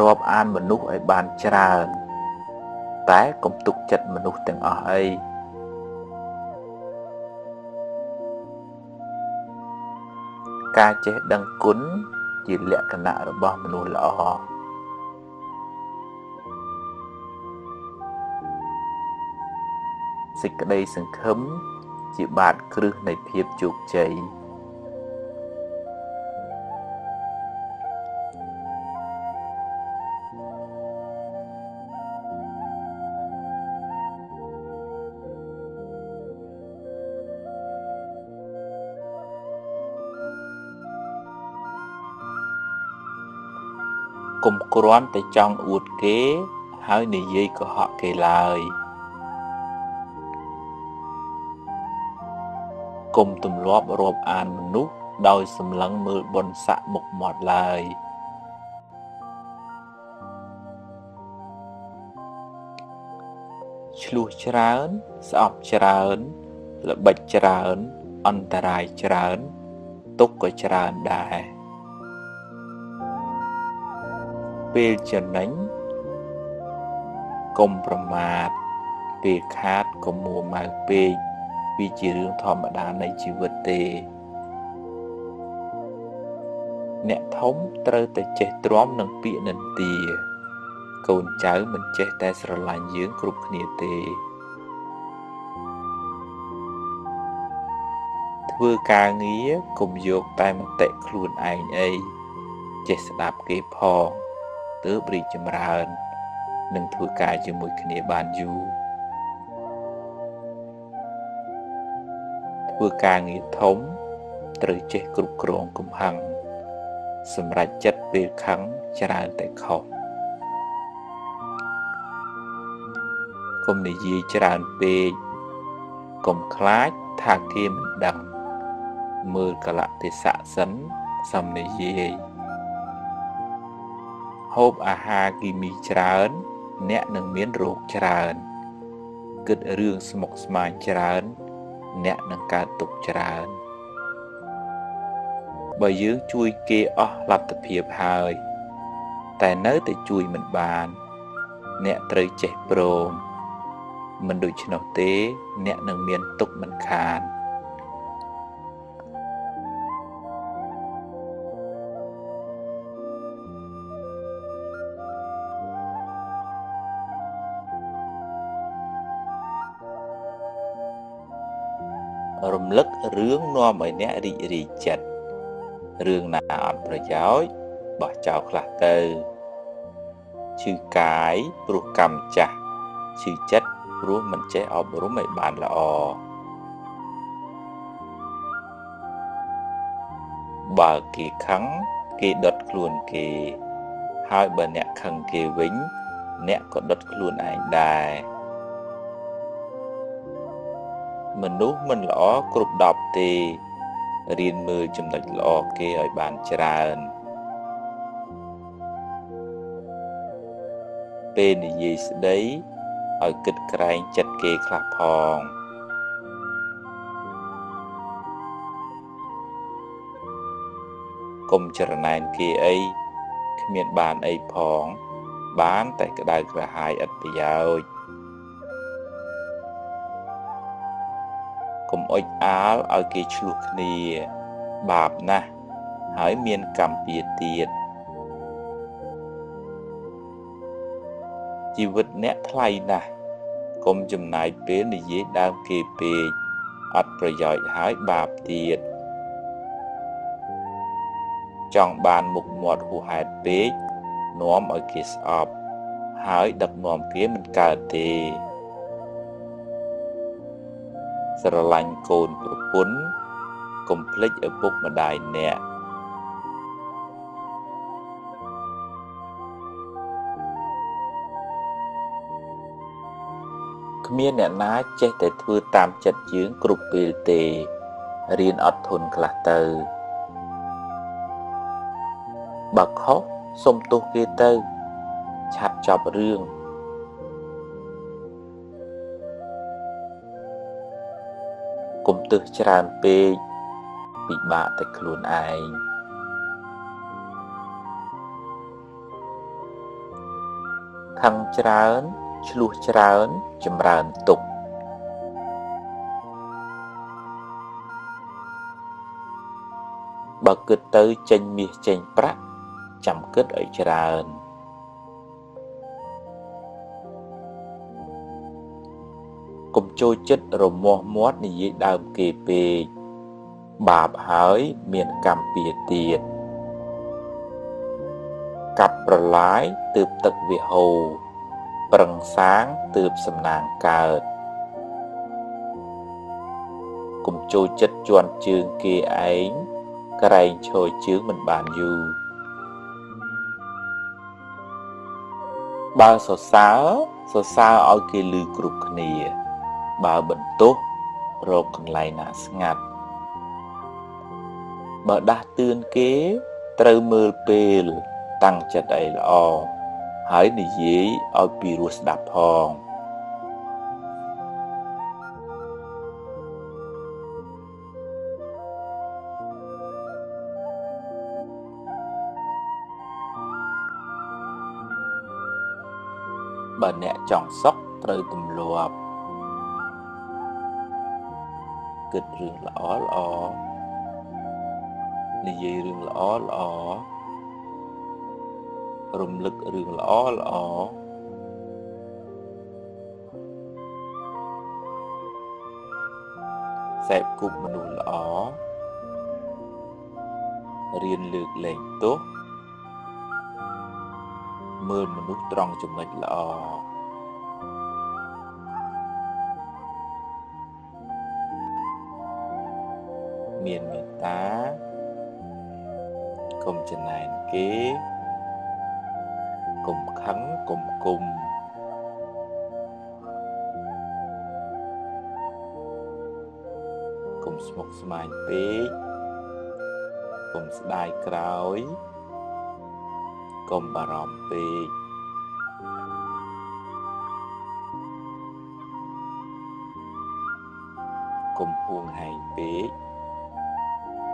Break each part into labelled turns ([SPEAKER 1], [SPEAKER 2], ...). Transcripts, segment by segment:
[SPEAKER 1] រាប់អានមនុស្សឲ្យបានច្រើន តែកុំទុកចិត្តមនុស្សទាំងអស់អីការចេះដឹងគុណជាលក្ខណៈរបស់មនុស្សល្អសេចក្តីសង្ឃឹមជាបាតគ្រឹះនៃភាពជោគជ័យ កុំគ្រាន់តែចង់អួតគេ ហើយនិយាយកុហកគេឡើយ។កុំទម្លាប់រាប់អានមនុស្សដោយសម្លឹងមើលបុណ្យស័ក្តិមុខមាត់ឡើយឆ្លោះច្រើន ស្អប់ច្រើន ល្បិចច្រើន អន្តរាយច្រើន ទុកក៏ច្រើនដែរ ពេលចំណេញកុំប្រមាទពេលខាតកុំមួម៉ៅពេកវាជារឿងធម្មតានៃជីវិតទេ អ្នកធំត្រូវតែចេះទ្រាំនឹងពាក្យនិន្ទា កូនចៅមិនចេះតែស្រឡាញ់យើងគ្រប់គ្នាទេ ធ្វើការងារកុំយកតែមតិខ្លួនឯងអីចេះស្ដាប់គេផង ទើបរីកចម្រើននឹងធ្វើការជាមួយគ្នាបានយូរធ្វើការងារធំត្រូវចេះគ្រប់គ្រងកំហឹងសម្រាប់ចិត្តពេលខឹងច្រើនតែខុសកុំនិយាយច្រើនពេកកុំខ្លាចថាគេមិនដឹងមើលកលៈទេសៈសិនសំនិយាយ ហូបអាហារគីមីច្រើន អ្នកនឹងមានរោគច្រើន គិតរឿងស្មុគស្មាញច្រើន អ្នកនឹងកើតទុកច្រើនបើយើងជួយគេអស់លទ្ធភាពហើយ តែនៅតែជួយមិនបាន អ្នកត្រូវចេះព្រមមិនដូច្នោះទេ អ្នកនឹងមានទុកមិនខាន រំលឹករឿងនាំឲ្យអ្នករីករាយចិត្តរឿងណាអត់ប្រយោជន៍បោះចោលខ្លះទៅឈឺកាយព្រោះកម្មចាស់ឈឺចិត្តព្រោះមិនចេះអប់រំឲ្យបានល្អបើគេខឹងគេដុតខ្លួនគេ ហើយបើអ្នកខឹងគេវិញ អ្នកក៏ដុតខ្លួនឯងដែរ មនុស្សមិនល្អគ្រប់10ទេរៀនមើលចំណុចល្អគេឲ្យបានច្រើនពេលនិយាយស្ដីឲ្យគិតក្រែងចិត្តគេខ្លះផងកុំចរណែនគេអីគ្មានបានអីផង បានតែក្តៅក្រហាយឥតប្រយោជន៍ កុំអុចអាលឲ្យគេឆ្លោះគ្នា បាបណាស់ហើយមានកម្មពៀទៀតជីវិតអ្នកថ្លៃណាស់កុំចំណាយពេលនិយាយដើមគេពេកអត់ប្រយោជន៍ហើយបាបទៀតចង់បានមុខមាត់ហួសហេតុពេកនាំឲ្យគេស្អប់ ហើយដឹកនាំគេមិនកើតទេ ស្រឡាញ់កូនប្រពន្ធកុំភ្លេចឪពុកម្ដាយអ្នកគ្មានអ្នកណាចេះតែធ្វើតាមចិត្តយើងគ្រប់ពេលទេរៀនអត់ធន់ខ្លះទៅបើខុសសុំទោសគេទៅ ឆាប់ចប់រឿង កុំទឹះច្រើនពេកពិបាកតែខ្លួនឯងខឹងច្រើនឆ្លោះច្រើនចម្រើនទុកបើគិតទៅចេញមាសចេញប្រាក់ចាំគិតឲ្យច្រើន កុំចូលចិត្តរមាស់មាត់និយាយដើមគេពេកបាបហើយមានកម្មពៀទៀតកាប់ប្រឡាយទើបទឹកវាហូរប្រឹងសាងទើបសំណាងកើតកុំចូលចិត្តជន់ជើងគេឯងក្រែងឈរជើងមិនបានយូរបើសរសើរសរសើរឲ្យគេឮគ្រប់គ្នា បើបន្ទោសរកកន្លែងណាស្ងាត់បើដាស់តឿនគេត្រូវមើលពេលតាំងចិត្តអីល្អហើយនិយាយឲ្យពីរោះស្ដាប់ផងបើអ្នកចង់សុខត្រូវទម្លាប់ គិតរឿងល្អល្អនិយាយរឿងល្អល្អរំលឹករឿងល្អល្អសេពគប់មនុស្សល្អរៀនលើកលែងទោសមើលមនុស្សត្រង់ចំណុចល្អ ចំណែនគេកុំខឹងកុំគុំកុំស្មុគស្មាញពេកកុំស្ដាយក្រោយកុំបារម្ភពេកកុំហួងហែងពេក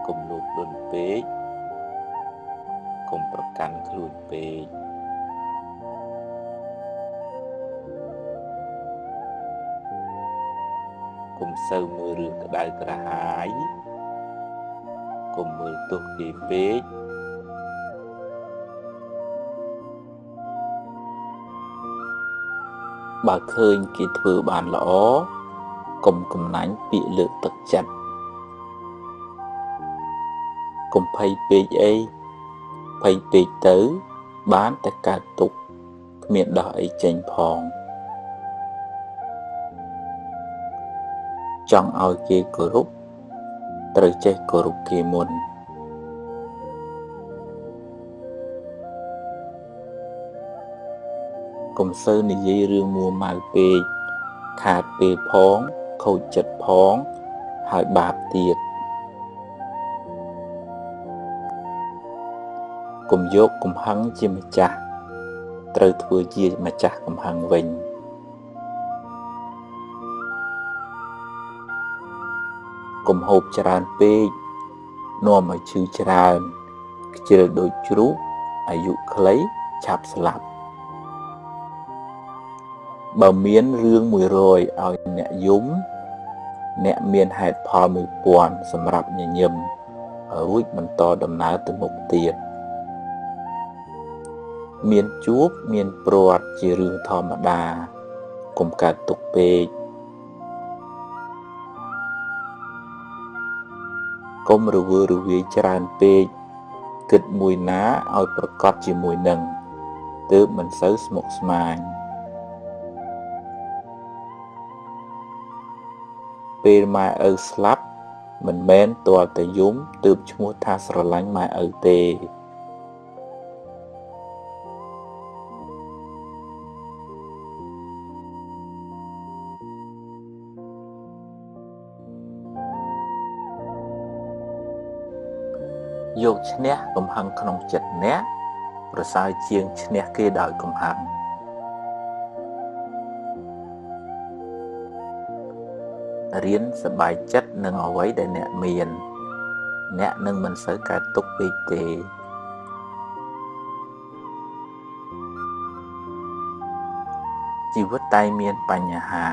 [SPEAKER 1] កុំលោភលន់ពេក កុំប្រកាន់ខ្លួនពេកកុំសូវមើលរឿងក្តៅក្រហាយកុំមើលទោសគេពេកបើឃើញគេធ្វើបានល្អកុំកំណាញ់ពាក្យលើកទឹកចិត្តកុំភ័យពេកអី ភ័យពេកទៅ បានតែកើតទុកគ្មានដោះអីចេញផងចង់ឲ្យគេគោរពត្រូវចេះគោរពគេមុនកុំសូវនិយាយរឿងមួម៉ៅពេកខាតពេលផង ខូចចិត្តផង ហើយបាបទៀត កុំយកកំហឹងជាម្ចាស់ត្រូវធ្វើជាម្ចាស់កំហឹងវិញកុំហូបច្រើនពេកនាំឲ្យឈឺច្រើនខ្ជិលដូចជ្រូកអាយុខ្លីឆាប់ស្លាប់បើមានរឿង100ឲ្យអ្នកយំអ្នកមានហេតុផល1000សម្រាប់ញញឹមរួចបន្តដំណើរទៅមុខទៀត មានជួបមានព្រាត់ជារឿងធម្មតាកុំកើតទុកពេកកុំរវើរវាយច្រើនពេកគិតមួយណាឲ្យប្រកបជាមួយនឹងទើបមិនសូវស្មុគស្មាញពេលម៉ែឪស្លាប់មិនមែនទាល់តែយំទើបឈ្មោះថាស្រឡាញ់ម៉ែឪទេ យកឈ្នះកំហឹងក្នុងចិត្តអ្នកប្រសើរជាងឈ្នះគេដោយកំហឹងរៀនសบายចិត្តនឹងអ្វីដែលអ្នកមាន អ្នកនឹងមិនសូវកើតទុកពេកទេ ជីវិតតែមានបញ្ហា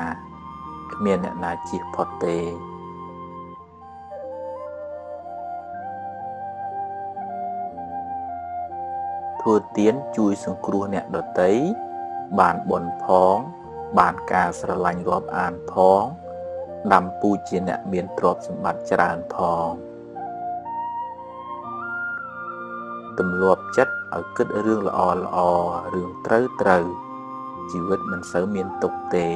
[SPEAKER 1] គ្មានអ្នកណាជៀសផុតទេ ធ្វើទានជួយសង្គ្រោះអ្នកដទៃបានបុណ្យផង បានការស្រឡាញ់រាប់អានផងដាំពូជជាអ្នកមានទ្រព្យសម្បត្តិច្រើនផងទម្លាប់ចិត្តឲ្យគិតរឿងល្អល្អរឿងត្រូវត្រូវជីវិតមិនសូវមានទុក្ខទេ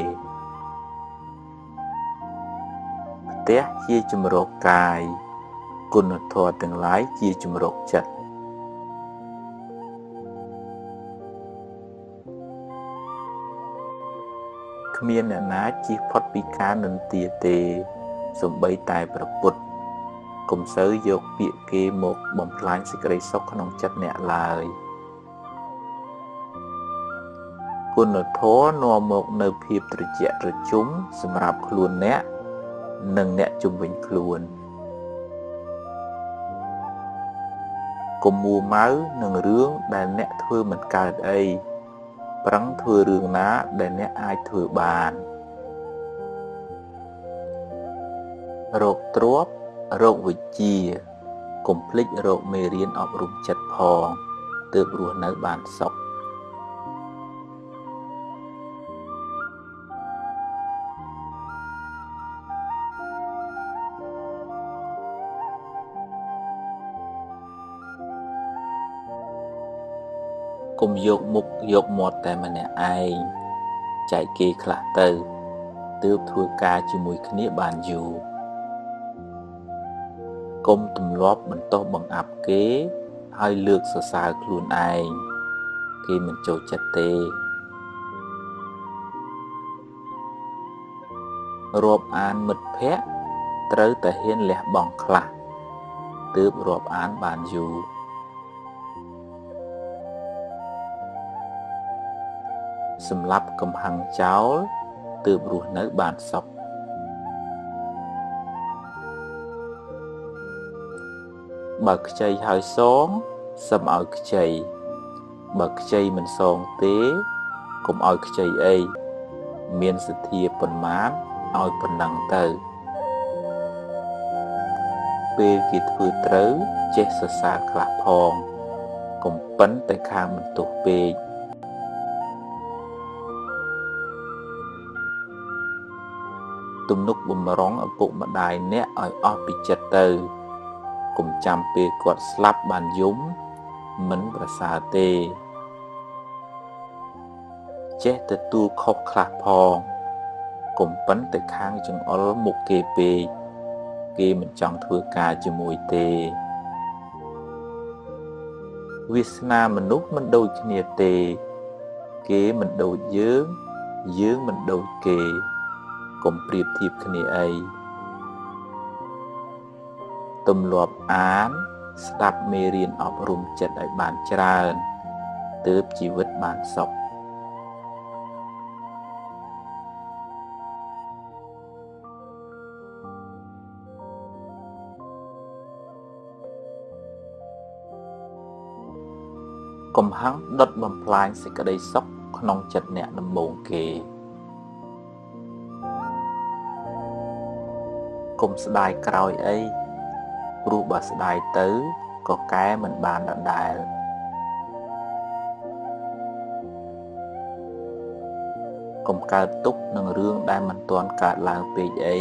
[SPEAKER 1] ផ្ទះជាជំរកកាយគុណធម៌ទាំងឡាយជាជំរកចិត្ត គ្មានអ្នកណាជៀសផុតពីការនន្ទាទេសំបីតែប្រពុតកុំសូវយកពាក្យគេមកបំផ្លាញសេចក្តីសុខក្នុងចិត្តអ្នកឡើយគុណធម៌នាំមកនៅភាពត្រជាក់ត្រជុំសម្រាប់ខ្លួនអ្នកនិងអ្នកជុំវិញខ្លួនកុំមួម៉ៅនឹងរឿងដែលអ្នកធ្វើមិនកើតអី ប្រឹងធ្វើរឿងណាដែលអ្នកអាចធ្វើបានរោគទ្របរោគវិជ្ជាកុំភ្លេចរោគមេរៀនអប់រំចិត្តផងទើបរស់នៅបានសុខ កុំយកមុខយកមាត់តែម្នាក់ឯងចែកគេខ្លះទៅទើបធ្វើការជាមួយគ្នាបានយូរកុំទម្លាប់បន្តបង្អាប់គេ ហើយលើកសរសើរខ្លួនឯងគេមិនចូលចិត្តទេរាប់អានមិត្តភ័ក្តិត្រូវតែហ៊ានលះបង់ខ្លះទើបរាប់អានបានយូរ សម្រាប់កំហឹងចោលទើបរស់នៅបានសុខបើខ្ចីហើយសងសឹមឲ្យខ្ចីបើខ្ចីមិនសងទេកុំឲ្យខ្ចីអីមានសទ្ធាប៉ុន្មានឲ្យប៉ុណ្ណឹងទៅពេលគេធ្វើត្រូវចេះសរសើរខ្លះផងកុំប៉ិនតែខាងបន្ទោសពេក ទំនុកបំរុងឪពុកម្ដាយអ្នកឲ្យអស់ពីចិត្តទៅកុំចាំពេលគាត់ស្លាប់បានយំមិនប្រសើរទេចេះទទួលខុសខ្លះផងកុំប៉ិនទៅខាងចង្អុលមុខគេពេកគេមិនចង់ធ្វើការជាមួយទេវាសនាមនុស្សមិនដូចគ្នាទេ គេមិនដូចយើង យើងមិនដូចគេ កុំប្រៀបធៀបគ្នាអីទម្លាប់អាន ស្ដាប់មេរៀនអប់រំចិត្តឲ្យបានច្រើនទើបជីវិតបានសុខកំហឹងដុតបំផ្លាញសេចក្តីសុខក្នុងចិត្តអ្នកដំបូងគេ កុំស្ដាយក្រោយអីព្រោះបើស្ដាយទៅក៏កែមិនបានដដែលកុំកើតទុកនឹងរឿងដែលមិនទាន់កើតឡើងពេកអី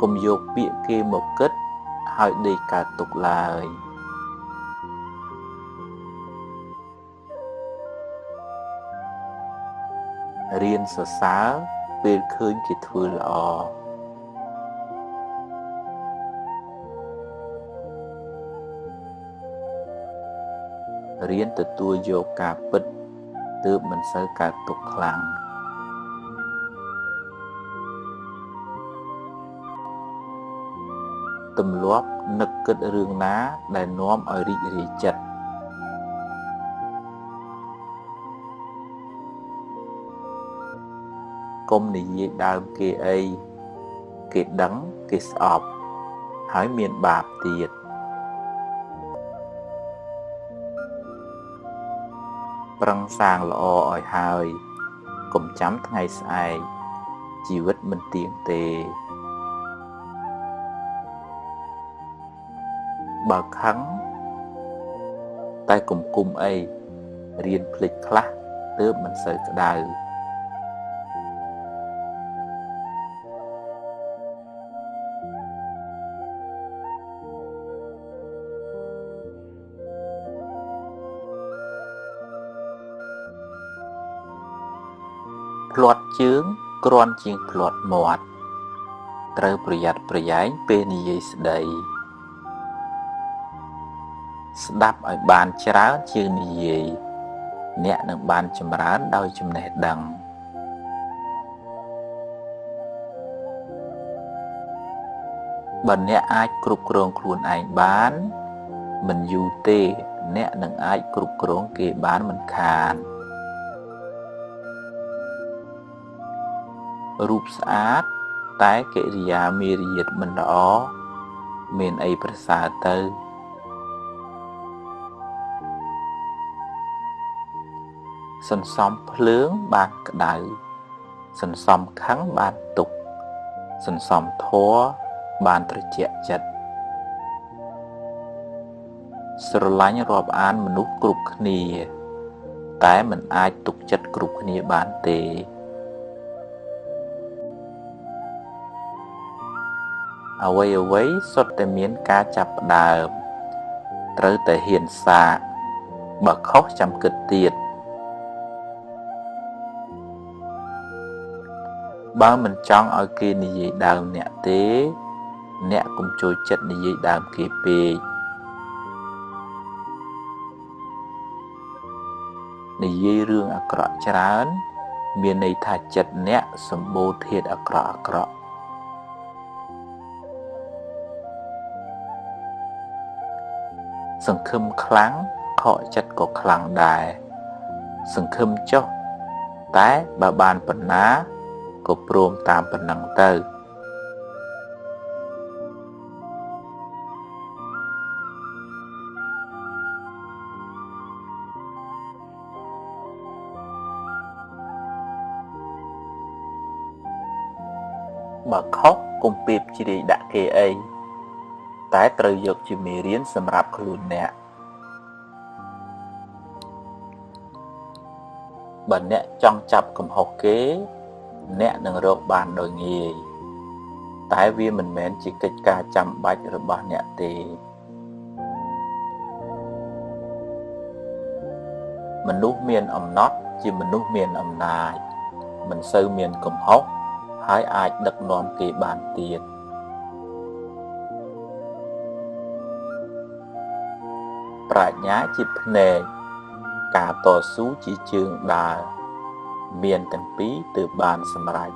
[SPEAKER 1] កុំយកពាក្យគេមកគិតហើយដេកកើតទុកឡើយ រៀនសរសើរពេលឃើញគេធ្វើល្អរៀនទទួលយកការពិតទើបមិនសូវកើតទុកខ្លាំងទម្លាប់នឹកគិតរឿងណាដែលនាំឲ្យរីករាយចិត្ត កុំនិយាយដើមគេអីគេដឹងគេស្អប់ហើយមានបាបទៀតប្រឹងសាងល្អឲ្យហើយកុំចាំថ្ងៃស្អែកជីវិតមិនទៀងទេ បើខឹងតែកុំគុំអីរៀនភ្លេចខ្លះទើបមិនសូវក្តៅ ភ្លាត់ជើងគ្រាន់ជាងភ្លាត់មាត់ត្រូវប្រយ័ត្នប្រយែងពេលនិយាយស្ដីស្ដាប់ឲ្យបានច្រើនជាងនិយាយអ្នកនឹងបានចម្រើនដោយចំណេះដឹងបើអ្នកអាចគ្រប់គ្រងខ្លួនឯងបាន មិនយូរទេ អ្នកនឹងអាចគ្រប់គ្រងគេបានមិនខាន រូបស្អាត តែកិរិយាមារយាទមិនល្អមានអីប្រសើរទៅសន្សំភ្លើងបានក្តៅសន្សំខឹងបានទុកសន្សំធัวបានត្រជាក់ចិត្តស្រឡាញ់រាប់អានមនុស្សគ្រប់គ្នា តែមិនអាចទុកចិត្តគ្រប់គ្នាបានទេ អ្វីអ្វីសុទ្ធតែមានការចាប់ផ្ដើមត្រូវតែហ៊ានសាកបើខុសចាំគិតទៀតបើមិនចង់ឲ្យគេនិយាយដើមអ្នកទេ អ្នកកុំចូលចិត្តនិយាយដើមគេពេកនិយាយរឿងអាក្រក់ច្រើន មានន័យថាចិត្តអ្នកសម្បូរធាតុអាក្រក់អាក្រក់ សង្ឃឹមខ្លាំងខកចិត្តក៏ខ្លាំងដែរសង្ឃឹមចុះតែបើបានប៉ុណ្ណាក៏ព្រមតាមប៉ុណ្ណឹងទៅបើខុសកុំពីបជ្រាយដាក់គេអី តែត្រូវយកជាមេរៀនសម្រាប់ខ្លួនអ្នកបើអ្នកចង់ចាប់កំហុសគេ អ្នកនឹងរកបានដោយងាយតែវាមិនមែនជាកិច្ចការចាំបាច់របស់អ្នកទេមនុស្សមានអំណត់ជាមនុស្សមានអំណាចមិនសូវមានកំហុសហើយអាចដឹកនាំគេបានទៀត ប្រាជ្ញាជាភ្នែកការតស៊ូជាជើងដើរមានទាំងពីរទើបបានសម្រេច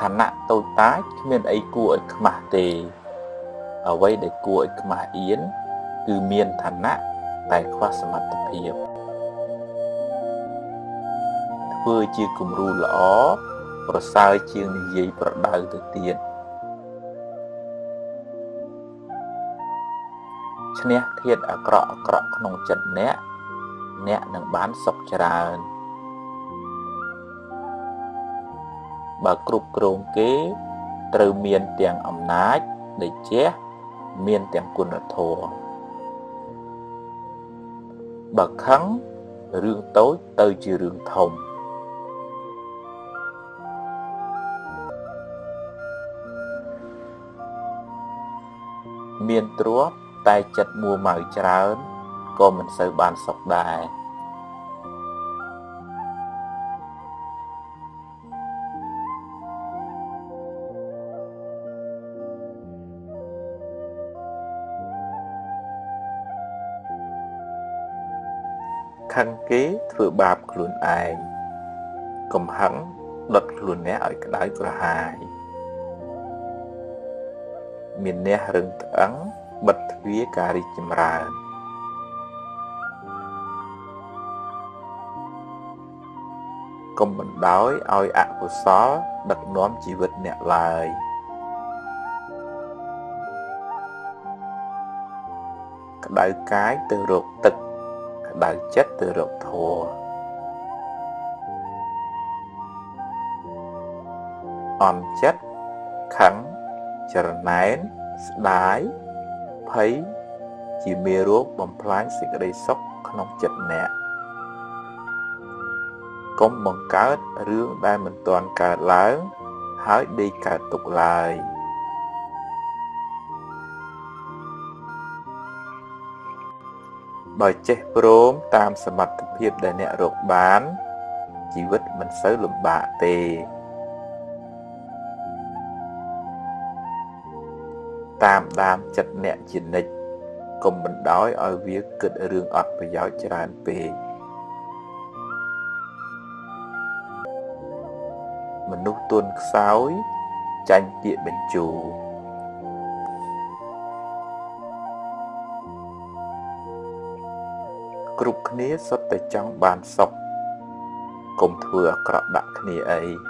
[SPEAKER 1] ឋានៈតូចតាចគ្មានអីគួរឲ្យខ្មាស់ទេ អ្វីដែលគួរឲ្យខ្មាស់អៀនគឺមានឋានៈតែខ្វះសមត្ថភាពធ្វើជាគំរូល្អប្រសើរជាងនិយាយប្រដៅទៅទៀត ឈ្នះធាតអាក្រក់អាក្រក់ក្នុងចិត្តអ្នកអ្នកនឹងបានសុខច្រើនបើគ្រប់គ្រងគេត្រូវមានទាំងអំណាចដេជះមានទាំងគុណធម៌បើខឹងរឿងតូចទៅជារឿងធំមានទ្រព្យ តែចិត្តមួម៉ៅច្រើនក៏មិនសូវបានសុខដែរខឹងគេធ្វើបាបខ្លួនឯងកំហឹងដុតខ្លួនអ្នកឲ្យក្តៅក្រហាយមានអ្នករឹងត្អឹង បិទទ្វារការរីកចម្រើនកុំបណ្ដោយឲ្យអកុសលដឹកនាំជីវិតអ្នកឡើយក្តៅកាយទៅរកទឹកក្តៅចិត្តទៅរកធម៌អន់ចិត្តខឹងចរណែនស្ដាយ ភ័យជាមេរោគបំផ្លាញសេចក្តីសុខក្នុងចិត្តអ្នកកុំបង្កើតរឿងដែលមិនទាន់កើតឡើងហើយដេកកើតទុកឡើយបើចេះព្រមតាមសមត្ថភាពដែលអ្នករកបាន ជីវិតមិនសូវលំបាកទេ តាមដានចិត្តអ្នកជានិច្ចកុំបណ្ដោយឲ្យវាគិតរឿងអត់ប្រយោជន៍ច្រើនពេកមនុស្សទន់ខ្សោយចាញ់ពាក្យបញ្ជូគ្រប់គ្នាសុទ្ធតែចង់បានសុខកុំធ្វើអាក្រក់ដាក់គ្នាអី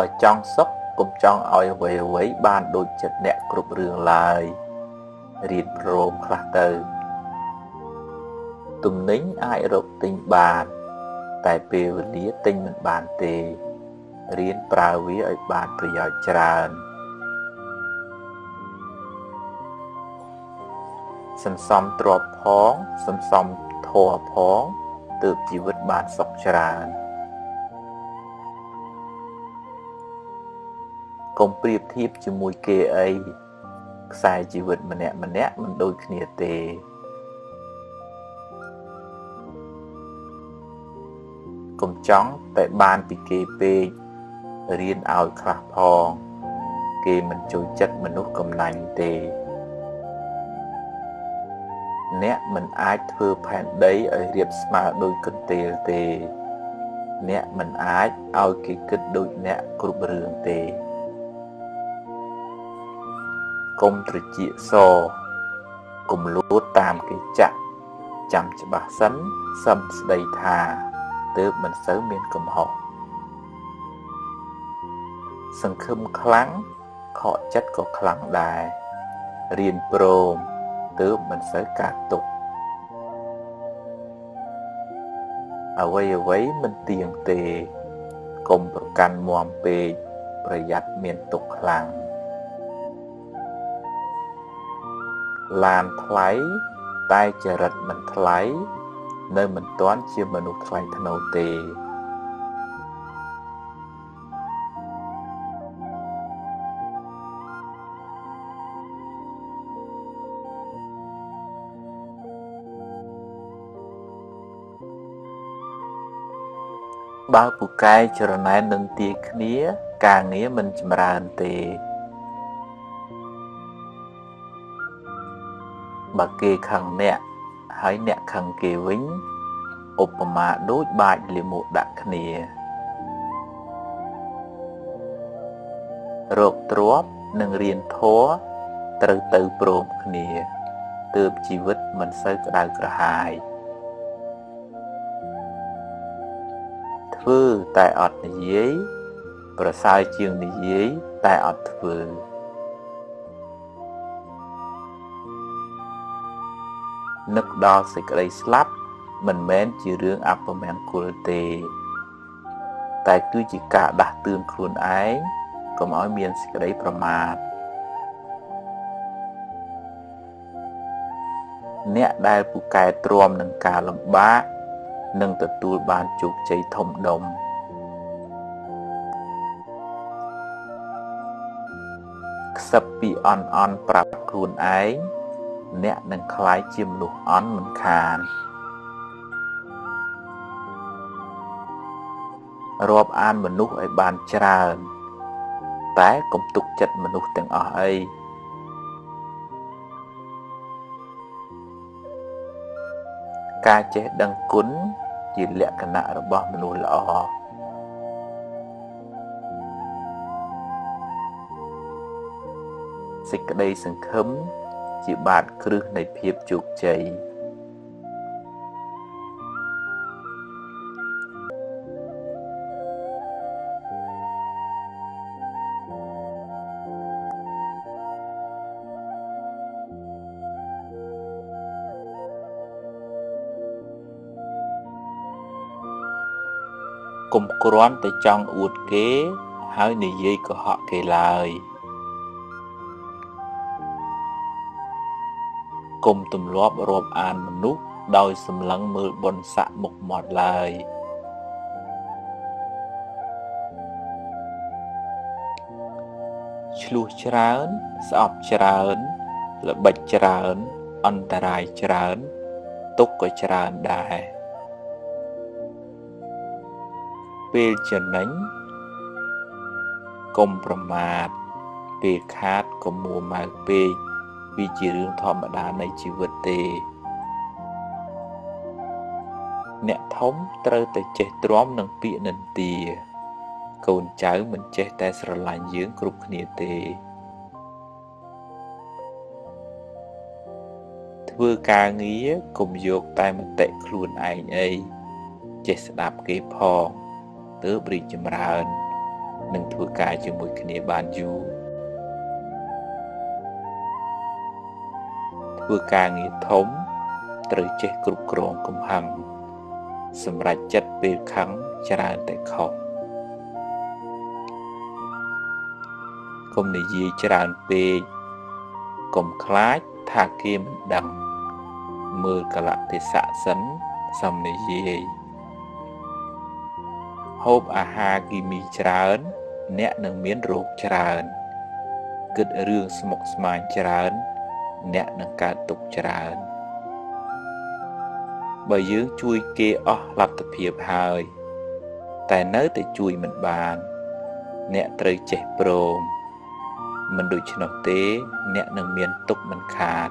[SPEAKER 1] បើចង់សុខកុំចង់ឲ្យអ្វីអ្វីបានដូចចិត្តអ្នកគ្រប់រឿងឡើយរៀនព្រមខ្លះទៅទំនិញអាចរកទិញបានតែពេលវេលាទិញមិនបានទេរៀនប្រើវាឲ្យបានប្រយោជន៍ច្រើនសន្សំទ្រព្យផងសន្សំធម៌ផងទើបជីវិតបានសុខច្រើន កុំប្រៀបធៀបជាមួយគេអីខ្សែជីវិតម្នាក់ម្នាក់មិនដូចគ្នាទេកុំចង់តែបានពីគេពេករៀនឲ្យខ្លះផង គេមិនចូលចិត្តមនុស្សកំណាញ់ទេ អ្នកមិនអាចធ្វើផែនដីឲ្យរៀបស្មើដូចកន្ទេលទេ អ្នកមិនអាចឲ្យគេគិតដូចអ្នកគ្រប់រឿងទេ កុំត្រចៀកសកុំលួតតាមគេចាក់ចាំច្បាស់សិនសឹមស្ដីថាទើបមិនសូវមានកំហុសសង្ឃឹមខ្លាំងខកចិត្តក៏ខ្លាំងដែររៀនព្រមទើបមិនសូវកាត់ទុកអ្វីអ្វីមិនទៀងទេកុំប្រកាន់មមពេកប្រយ័ត្នមានទុកខ្លាំង ឡានថ្លៃ តែចរិតមិនថ្លៃ នៅមិនទាន់ជាមនុស្សថ្លៃថ្នូរទេបើពូកែចរណែននឹងទាគ្នា ការងារមិនចម្រើនទេ បើគេខឹងអ្នកហើយអ្នកខឹងគេវិញឧបមាដូចបាចលាមកដាក់គ្នារោគទ្របនិងរៀនធัวត្រូវទៅព្រមគ្នាទើបជីវិតមិនសូវក្តៅក្រហាយធ្វើតែអត់និយាយ ប្រសើរជាងនិយាយតែអត់ធ្វើ ដល់សេចក្តីស្លាប់មិនមែនជារឿងអពមង្គលទេ តែគឺជាការដាស់តឿនខ្លួនឯងកុំឲ្យមានសេចក្តីប្រមាទអ្នកដែលពូកែទ្រាំនឹងការលំបាកនឹងទទួលបានជោគជ័យធំដុំខ្សឹបពីអន់អន់ប្រាប់ខ្លួនឯង អ្នកនឹងคล้ายជាមនុស្សអន់មិនខានរាប់អានមនុស្សឲ្យបានច្រើន តែកុំទុកចិត្តមនុស្សទាំងអស់អីការចេះដឹងគុណជាលក្ខណៈរបស់មនុស្សល្អសេចក្តីសង្ឃឹម ជាបាតគ្រឹះនៃភាពជោគជ័យគុំគ្រាន់តែចង់អួតគេ ហើយនិយាយកុហកគេឡើយ។ កុំទម្លាប់រាប់អានមនុស្សដោយសម្លឹងមើលបុណ្យស័ក្តិមុខមាត់ឡើយឆ្លោះច្រើន ស្អប់ច្រើន ល្បិចច្រើន អន្តរាយច្រើន ទុកក៏ច្រើនដែរពេលចំណេញកុំប្រមាទពេលខាតកុំមួម៉ៅពេក វាជារឿងធម្មតានៃជីវិតទេ អ្នកធំត្រូវតែចេះទ្រាំនឹងពាក្យនិន្ទា កូនចៅមិនចេះតែស្រឡាញ់យើងគ្រប់គ្នាទេ ធ្វើការងារកុំយកតែមតិខ្លួនឯងអីចេះស្ដាប់គេផងទើបរីកចម្រើន និងធ្វើការជាមួយគ្នាបានយូរ ធ្វើការងារធំ ត្រូវចេះគ្រប់គ្រងកំហឹងសម្រាប់ចិត្តពេលខឹងច្រើនតែខុសកុំនិយាយច្រើនពេកកុំខ្លាចថាគេមិនដឹង មើលកលៈទេសៈសិនសំនិយាយហូបអាហារគីមីច្រើន អ្នកនឹងមានរោគច្រើន គិតរឿងស្មុគស្មាញច្រើន អ្នកនឹងកើតទុក្ខច្រើនបើយើងជួយគេអស់លទ្ធភាពហើយ តែនៅតែជួយមិនបាន អ្នកត្រូវចេះព្រមមិនដូច្នោះទេ អ្នកនឹងមានទុក្ខមិនខាន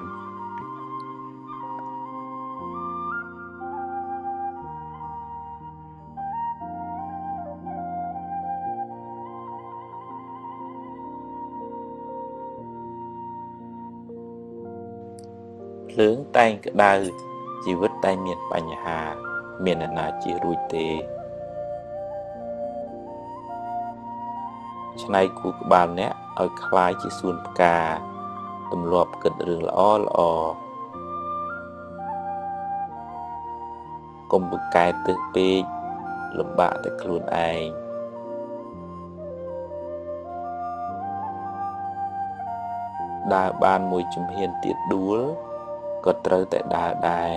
[SPEAKER 1] ភ្លើងតែងក្តៅជីវិតតែមានបញ្ហា មានអ្នកណាជារួចទេឆ្នៃគូក្បាលអ្នកឲ្យคล้ายជាសួនផ្កាទម្លាប់គិតរឿងល្អល្អកុំបង្កើតទើសពេកលំបាកតែខ្លួនឯងដើរបានមួយជំហានទៀតដួល ក៏ត្រូវតែដើរដែរ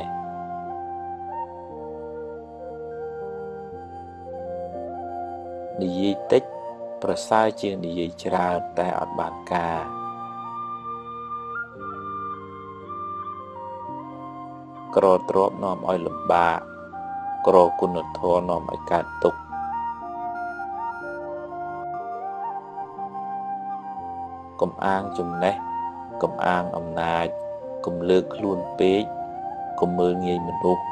[SPEAKER 1] និយាយតិចប្រសើរជាងនិយាយច្រើនតែអត់បានការក្រទ្របនាំឲ្យលំបាកក្រគុណធម៌នាំឲ្យកើតទុក្ខកំអាងចំណេះកំអាងអំណាច កុំលើកខ្លួនពេកកុំមើលងាយមនុស្ស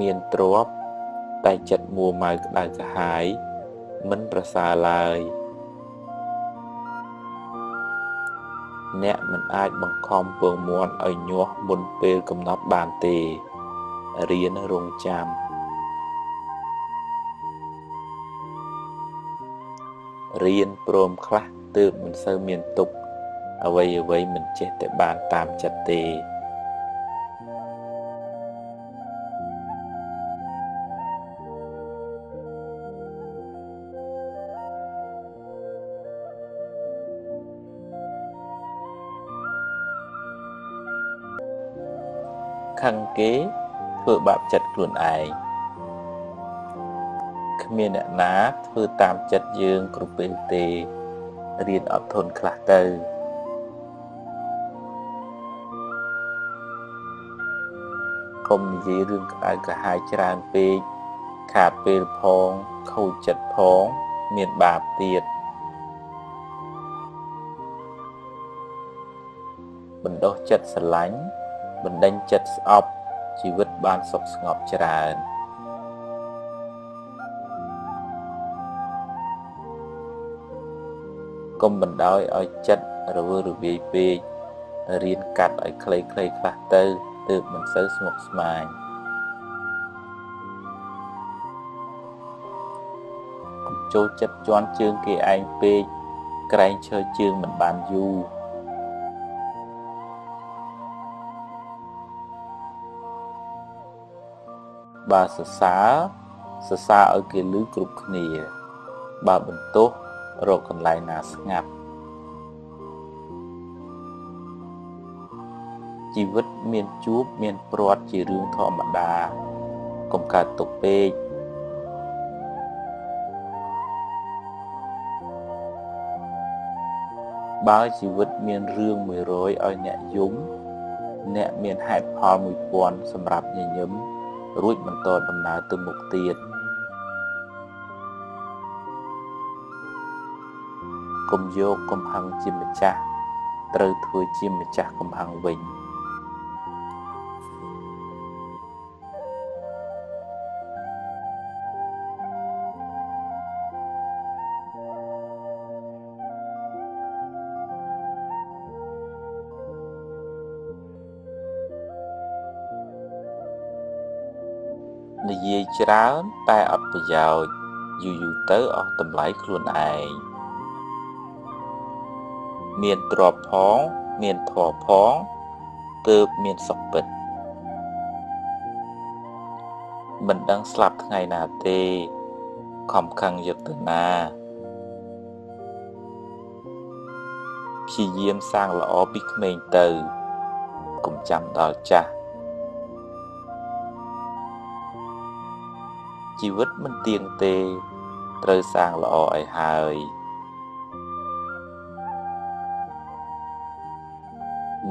[SPEAKER 1] មានទ្រពតែចិត្តមួម៉ៅក្តៅក្រហាយមិនប្រសើរឡើយអ្នកមិនអាចបង្ខំពងមាន់ឲ្យញាស់មុនពេលកំណត់បានទេរៀនរងចាំរៀនព្រមខ្លះទើបមិនសូវមានទុក្ខ អ្វីអ្វីមិនចេះតែបានតាមចិត្តទេខឹងគេធ្វើបាបចិត្តខ្លួនឯងគ្មានអ្នកណាធ្វើតាមចិត្តយើងគ្រប់ពេលទេរៀនអត់ធន់ខ្លះទៅ កុំនិយាយរឿងក្តៅក្រហាយច្រើនពេកខាតពេលផងខូចចិត្តផងមានបាបទៀតបណ្ដោះចិត្តស្រឡាញ់បណ្ដេញចិត្តស្អប់ជីវិតបានសុខស្ងប់ច្រើនកុំបណ្ដោយឲ្យចិត្តរវើរវាយពេករៀនកាត់ឲ្យខ្លីៗខ្លះទៅ ទើបមិនសូវស្មុគស្មាញកុំចូលចិត្តជន់ជើងគេឯងពេកក្រែងឈើជើងមិនបានយូរបើសរសើរសរសើរឲ្យគេឮគ្រប់គ្នា បើបន្ទោសរកកន្លែងណាស្ងាត់ ជីវិតមានជួបមានព្រាត់ជារឿងធម្មតាកុំកើតទុកពេកបើជីវិតមានរឿង100ឲ្យអ្នកយំអ្នកមានហេតុផល1000សម្រាប់ញញឹមរួចបន្តដំណើរទៅមុខទៀតកុំយកកំហឹងជាម្ចាស់ត្រូវធ្វើជាម្ចាស់កំហឹងវិញ និយាយច្រើនតែអត់ប្រយោជន៍យូរយូរទៅអស់តម្លៃខ្លួនឯងមានទ្រពផង មានធម៌ផងទើបមានសុខពិតមិនដឹងស្លាប់ថ្ងៃណាទេខំខឹងយកទៅណាព្យាយាមសាងល្អពីក្មេងទៅកុំចាំដល់ចាស់ ជីវិតមិនទៀងទេត្រូវសាងល្អឲ្យហើយ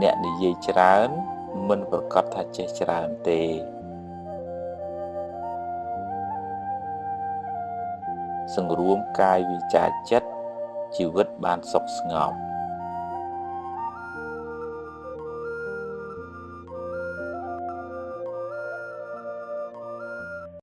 [SPEAKER 1] អ្នកនិយាយច្រើន មិនប្រកាសថាចេះច្រើនទេសង្រួមកាយវិចាចិត្តជីវិតបានសុខស្ងប់